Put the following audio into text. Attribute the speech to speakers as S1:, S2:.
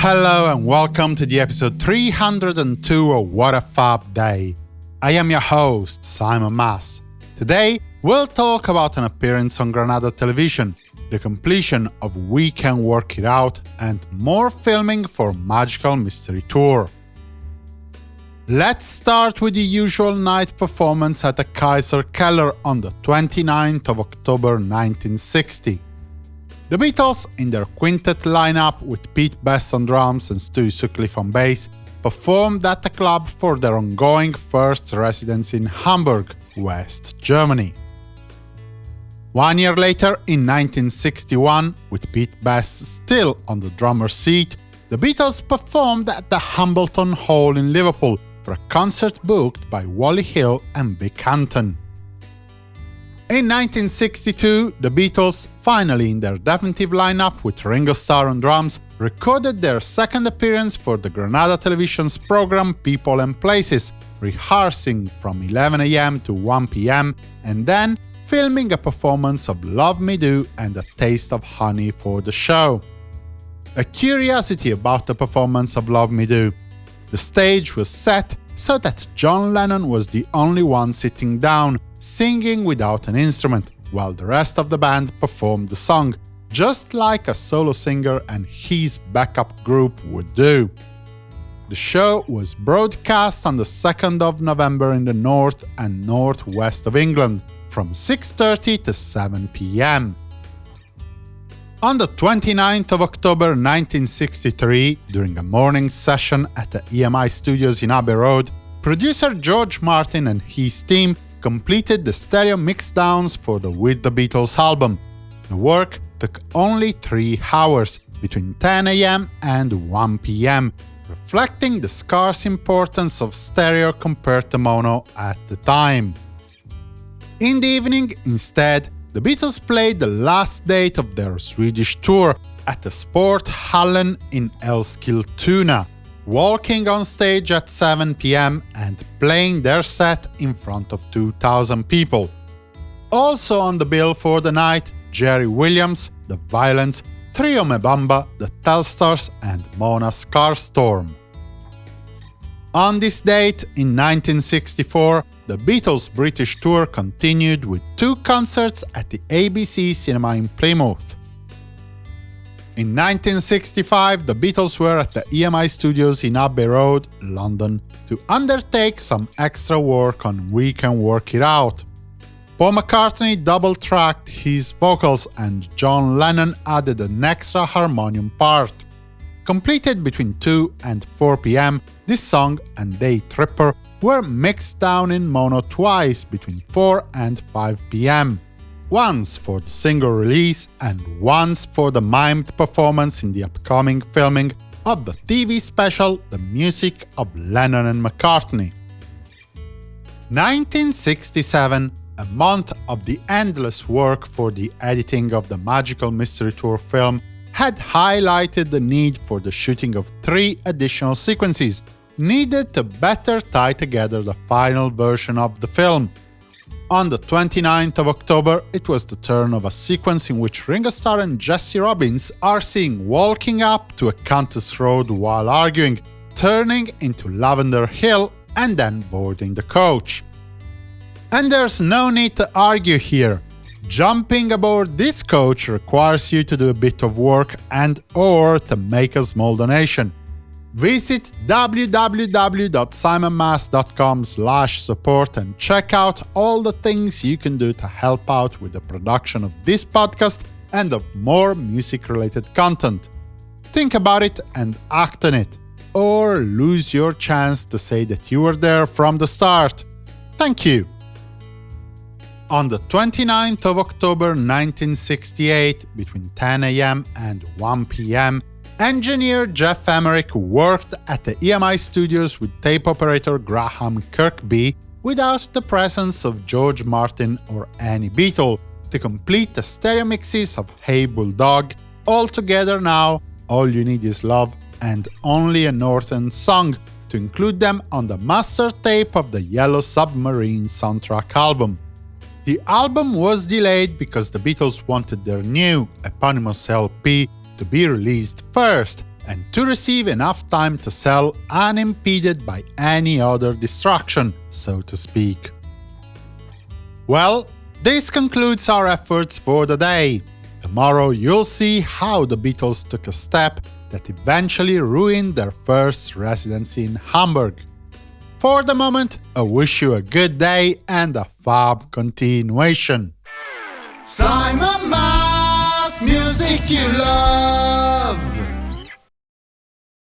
S1: hello and welcome to the episode 302 of What a Fab Day. I am your host, Simon Mas. Today, we'll talk about an appearance on Granada Television, the completion of We Can Work It Out, and more filming for Magical Mystery Tour. Let's start with the usual night performance at the Kaiserkeller on the 29th of October 1960. The Beatles, in their quintet lineup with Pete Best on drums and Stu Sutcliffe on bass, performed at the club for their ongoing first residence in Hamburg, West Germany. One year later, in 1961, with Pete Best still on the drummer's seat, the Beatles performed at the Hambleton Hall in Liverpool for a concert booked by Wally Hill and Vic Hampton. In 1962, the Beatles, finally in their definitive lineup with Ringo Starr on drums, recorded their second appearance for the Granada Television's program People and Places, rehearsing from 11am to 1pm, and then filming a performance of Love Me Do and A Taste of Honey for the show. A curiosity about the performance of Love Me Do. The stage was set so that John Lennon was the only one sitting down, singing without an instrument, while the rest of the band performed the song, just like a solo singer and his backup group would do. The show was broadcast on the 2nd of November in the north and northwest of England, from 6.30 to 7 pm. On the 29th of October 1963, during a morning session at the EMI studios in Abbey Road, producer George Martin and his team completed the stereo mixdowns for the With the Beatles album. The work took only three hours, between 10 am and 1 pm, reflecting the scarce importance of stereo compared to mono at the time. In the evening, instead, the Beatles played the last date of their Swedish tour at the Sporthallen in Eskilstuna, walking on stage at 7 pm and playing their set in front of 2,000 people. Also on the bill for the night, Jerry Williams, The Violents, Trio Me Bumba, The Telstars and Mona Skarström. On this date, in 1964, the Beatles' British tour continued with two concerts at the ABC Cinema in Plymouth. In 1965, the Beatles were at the EMI studios in Abbey Road, London, to undertake some extra work on We Can Work It Out. Paul McCartney double-tracked his vocals and John Lennon added an extra harmonium part. Completed between 2 and 4 pm, this song and Day Tripper were mixed down in mono twice between 4 and 5 pm once for the single release and once for the mimed performance in the upcoming filming of the TV special The Music of Lennon and McCartney. 1967, a month of the endless work for the editing of the Magical Mystery Tour film, had highlighted the need for the shooting of three additional sequences needed to better tie together the final version of the film. On the 29th of October, it was the turn of a sequence in which Ringo Starr and Jessie Robins are seen walking up to Acanthus Road while arguing, turning into Lavender Hill and then boarding the coach. And there's no need to argue here. Jumping aboard this coach requires you to do a bit of work and or to make a small donation. Visit www.simonmas.com support and check out all the things you can do to help out with the production of this podcast and of more music-related content. Think about it and act on it, or lose your chance to say that you were there from the start. Thank you! On the 29th of October 1968, between 10 am and 1 pm, Engineer Geoff Emerick worked at the EMI studios with tape operator Graham Kirkby without the presence of George Martin or any Beatle to complete the stereo mixes of Hey Bulldog, All Together Now, All You Need Is Love, and Only a Northern Song to include them on the master tape of the Yellow Submarine soundtrack album. The album was delayed because the Beatles wanted their new eponymous LP to be released first, and to receive enough time to sell unimpeded by any other distraction, so to speak. Well, this concludes our efforts for the day. Tomorrow you'll see how the Beatles took a step that eventually ruined their first residency in Hamburg. For the moment, I wish you a good day and a fab continuation.
S2: Simon music you love.